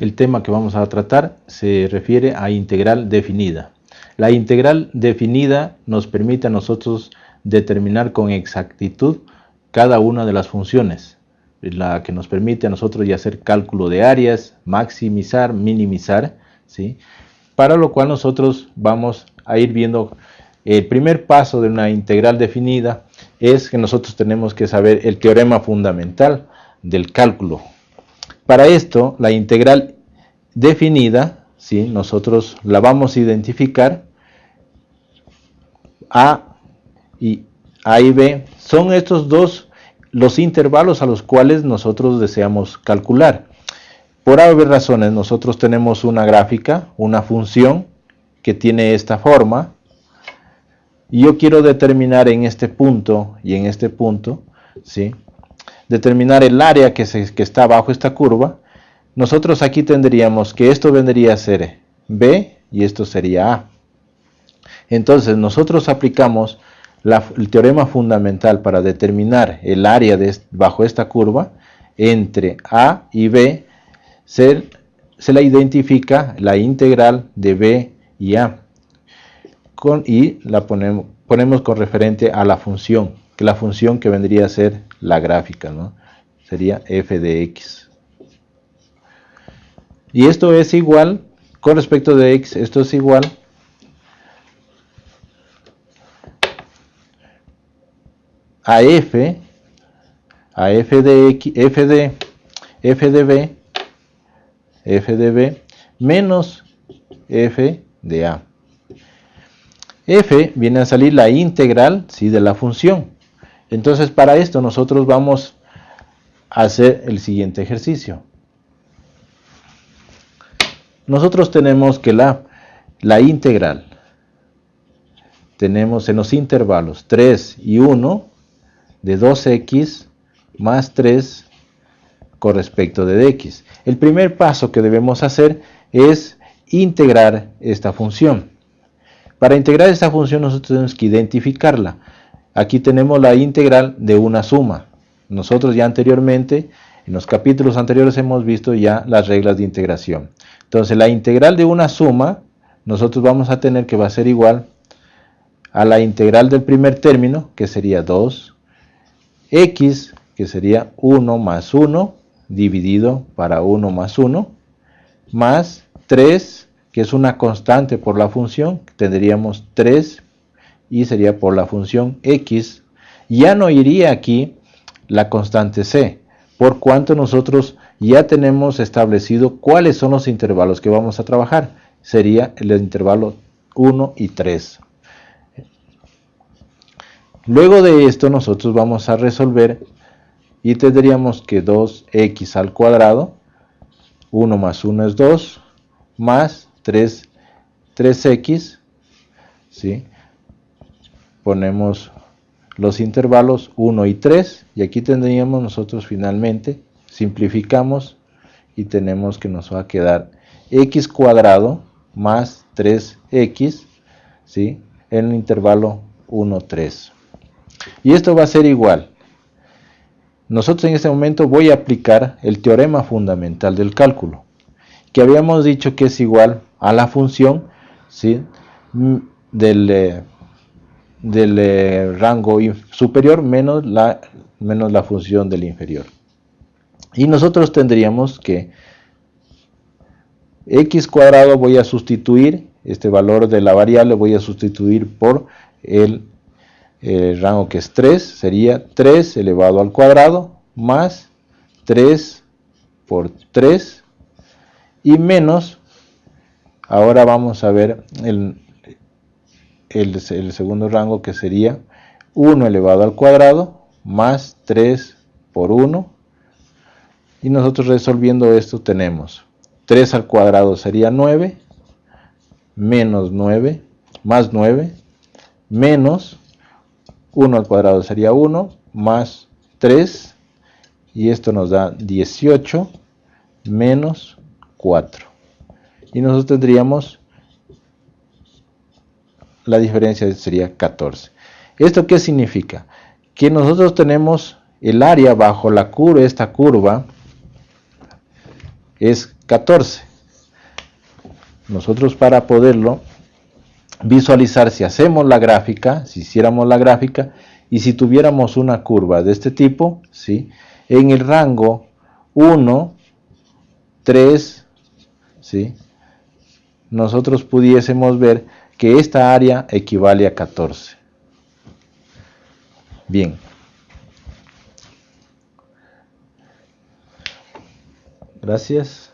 el tema que vamos a tratar se refiere a integral definida. La integral definida nos permite a nosotros determinar con exactitud cada una de las funciones, la que nos permite a nosotros ya hacer cálculo de áreas, maximizar, minimizar, ¿sí? para lo cual nosotros vamos a ir viendo el primer paso de una integral definida es que nosotros tenemos que saber el teorema fundamental del cálculo. Para esto, la integral definida, ¿sí? nosotros la vamos a identificar A y, a y B. Son estos dos los intervalos a los cuales nosotros deseamos calcular. Por haber razones, nosotros tenemos una gráfica, una función que tiene esta forma, y yo quiero determinar en este punto y en este punto, ¿sí? Determinar el área que, que está bajo esta curva, nosotros aquí tendríamos que esto vendría a ser B y esto sería A. Entonces nosotros aplicamos el teorema fundamental para determinar el área de, bajo esta curva entre A y B, se, se la identifica la integral de B y A con, y la ponemos, ponemos con referente a la función, que la función que vendría a ser la gráfica, ¿no? sería f de x. Y esto es igual, con respecto de x, esto es igual a f, a f de x, f de, f de b, f de b, menos f de a f viene a salir la integral ¿sí? de la función. Entonces para esto nosotros vamos a hacer el siguiente ejercicio. Nosotros tenemos que la, la integral, tenemos en los intervalos 3 y 1 de 2x más 3 con respecto de x. El primer paso que debemos hacer es integrar esta función. Para integrar esta función nosotros tenemos que identificarla. Aquí tenemos la integral de una suma. Nosotros ya anteriormente, en los capítulos anteriores hemos visto ya las reglas de integración. Entonces la integral de una suma, nosotros vamos a tener que va a ser igual a la integral del primer término, que sería 2, x, que sería 1 más 1, dividido para 1 más 1, más 3 que es una constante por la función, tendríamos 3 y sería por la función x. Ya no iría aquí la constante c, por cuanto nosotros ya tenemos establecido cuáles son los intervalos que vamos a trabajar. Sería el intervalo 1 y 3. Luego de esto nosotros vamos a resolver y tendríamos que 2x al cuadrado, 1 más 1 es 2, más 3, 3x, ¿sí? Ponemos los intervalos 1 y 3 y aquí tendríamos nosotros finalmente, simplificamos y tenemos que nos va a quedar x cuadrado más 3x ¿sí? en el intervalo 1, 3. Y esto va a ser igual. Nosotros en este momento voy a aplicar el teorema fundamental del cálculo, que habíamos dicho que es igual a la función ¿sí? Mm, del, eh, del eh, rango superior menos la, menos la función del inferior. Y nosotros tendríamos que x cuadrado voy a sustituir, este valor de la variable voy a sustituir por el, el rango que es 3, sería 3 elevado al cuadrado más 3 por 3 y menos Ahora vamos a ver el, el, segundo rango que sería 1 elevado al cuadrado más 3 por 1. Y nosotros resolviendo esto tenemos 3 al cuadrado sería 9, menos 9, más 9, menos 1 al cuadrado sería 1, más 3, y esto nos da 18, menos 4 y nosotros tendríamos la diferencia sería 14. ¿Esto qué significa? Que nosotros tenemos el área bajo la curva, esta curva, es 14. Nosotros para poderlo visualizar, si hacemos la gráfica, si hiciéramos la gráfica, y si tuviéramos una curva de este tipo, ¿sí? en el rango 1, 3, ¿sí? nosotros pudiésemos ver que esta área equivale a 14. Bien. Gracias.